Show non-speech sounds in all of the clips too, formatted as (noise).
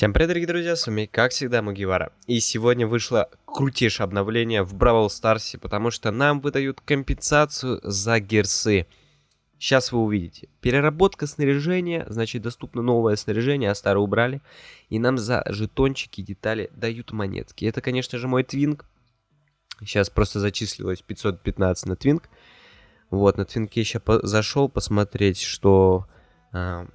Всем привет, дорогие друзья, с вами, как всегда, Мугивара. И сегодня вышло крутейшее обновление в Бравл Старсе, потому что нам выдают компенсацию за герсы. Сейчас вы увидите. Переработка снаряжения, значит, доступно новое снаряжение, а старое убрали. И нам за жетончики, детали дают монетки. Это, конечно же, мой твинг. Сейчас просто зачислилось 515 на твинг. Вот, на твинке сейчас по зашел посмотреть, что... Э,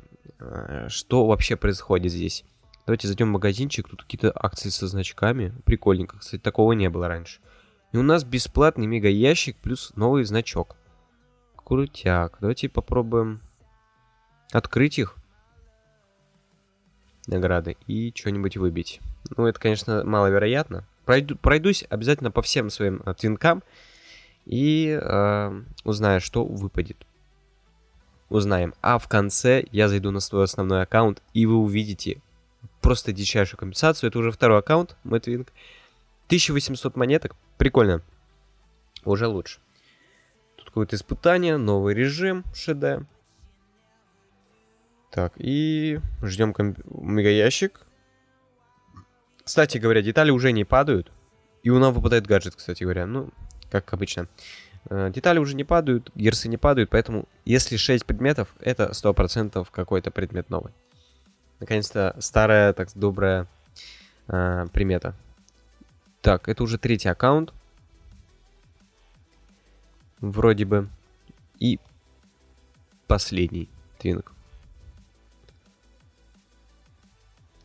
что вообще происходит здесь. Давайте зайдем в магазинчик. Тут какие-то акции со значками. Прикольненько. Кстати, такого не было раньше. И у нас бесплатный мега ящик плюс новый значок. Крутяк. Давайте попробуем открыть их. Награды. И что-нибудь выбить. Ну, это, конечно, маловероятно. Пройду, пройдусь обязательно по всем своим э, твинкам. И э, узнаю, что выпадет. Узнаем. А в конце я зайду на свой основной аккаунт, и вы увидите просто дичайшую компенсацию. Это уже второй аккаунт, Мэтвинг. 1800 монеток. Прикольно. Уже лучше. Тут какое-то испытание, новый режим, ШД. Так, и ждем комп... мегаящик. Кстати говоря, детали уже не падают. И у нас выпадает гаджет, кстати говоря. Ну, как обычно. Э, детали уже не падают, герсы не падают, поэтому если 6 предметов, это 100% какой-то предмет новый. Наконец-то старая, так добрая э, примета. Так, это уже третий аккаунт. Вроде бы. И последний твинг.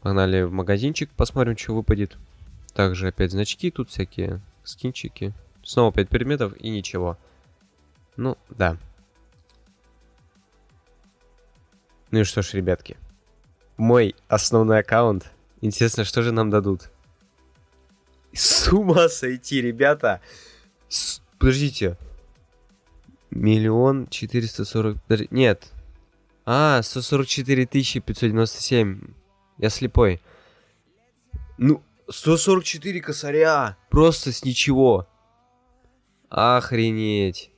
Погнали в магазинчик, посмотрим, что выпадет. Также опять значки, тут всякие скинчики. Снова 5 предметов и ничего. Ну, да. Ну и что ж, ребятки мой основной аккаунт. Интересно, что же нам дадут? С ума сойти, ребята! С... Подождите. Миллион четыреста сорок... Нет. А, 144 тысячи 597. Я слепой. Ну, 144 косаря! Просто с ничего. Охренеть.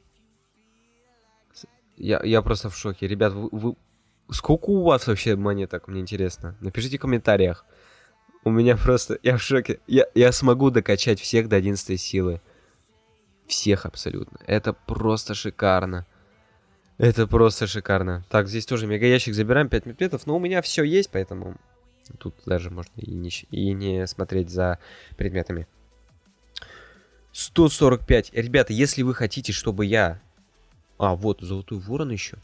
Я, я просто в шоке. Ребят, вы, вы, Сколько у вас вообще монеток, мне интересно? Напишите в комментариях. У меня просто... Я в шоке. Я, я смогу докачать всех до 11 силы. Всех абсолютно. Это просто шикарно. Это просто шикарно. Так, здесь тоже мега ящик забираем, 5 медведов. Но у меня все есть, поэтому... Тут даже можно и не, и не смотреть за предметами. 145. Ребята, если вы хотите, чтобы я... А, вот, золотой ворон еще.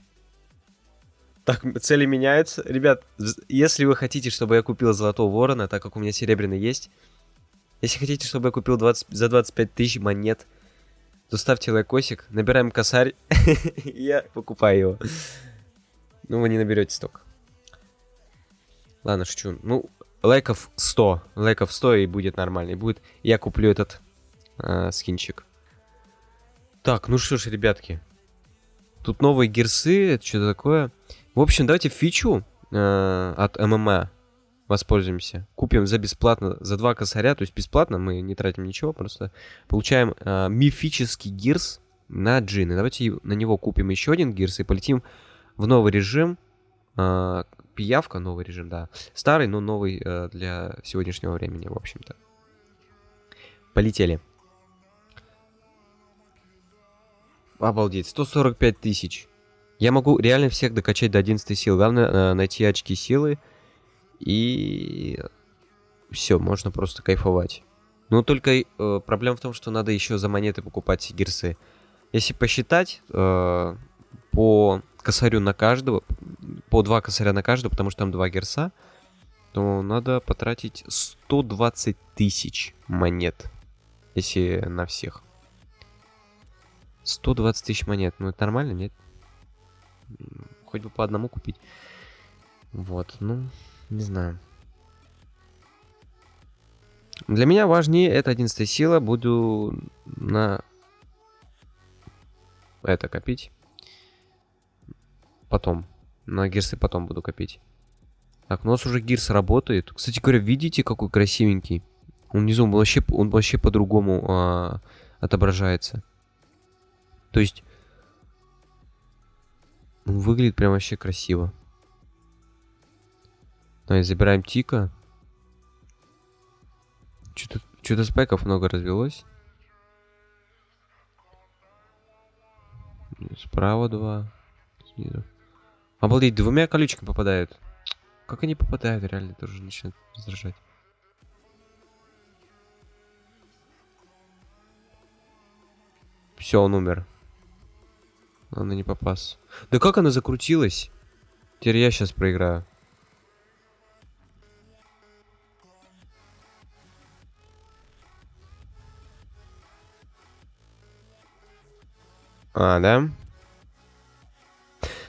Так, цели меняются. Ребят, если вы хотите, чтобы я купил Золотого Ворона, так как у меня серебряный есть, если хотите, чтобы я купил 20, за 25 тысяч монет, то ставьте лайкосик, набираем косарь, (laughs) я покупаю его. Ну, вы не наберете столько. Ладно, шучу. Ну, лайков 100. Лайков 100 и будет нормально. И будет... Я куплю этот э, скинчик. Так, ну что ж, ребятки. Тут новые герсы, это что такое? В общем, давайте фичу э, от ММА воспользуемся. Купим за бесплатно, за два косаря, то есть бесплатно, мы не тратим ничего, просто получаем э, мифический гирс на джины. Давайте на него купим еще один гирс и полетим в новый режим. Э, пиявка, новый режим, да. Старый, но новый э, для сегодняшнего времени, в общем-то. Полетели. Обалдеть, 145 тысяч. Я могу реально всех докачать до 11 сил. Главное э, найти очки силы. И все, можно просто кайфовать. Но только э, проблема в том, что надо еще за монеты покупать гирсы. Если посчитать, э, по косарю на каждого, по два косаря на каждого, потому что там два герса, то надо потратить 120 тысяч монет, если на всех. 120 тысяч монет, ну это нормально, нет? Хоть бы по одному купить. Вот, ну, не знаю. Для меня важнее это 11 сила. Буду на это копить. Потом. На гирсы потом буду копить. Так, у нас уже гирс работает. Кстати говоря, видите, какой красивенький? Он внизу он вообще, он вообще по-другому а, отображается. То есть Выглядит прям вообще красиво. Давай, забираем Тика. Что-то что спайков много развелось. Справа два. Снизу. Обалдеть, двумя колючками попадают. Как они попадают, реально, тоже начинает раздражать. Все, он умер. Она не попас. Да как она закрутилась? Теперь я сейчас проиграю. А, да?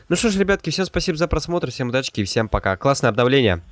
Ну что ж, ребятки, всем спасибо за просмотр, всем удачи и всем пока. Классное обновление.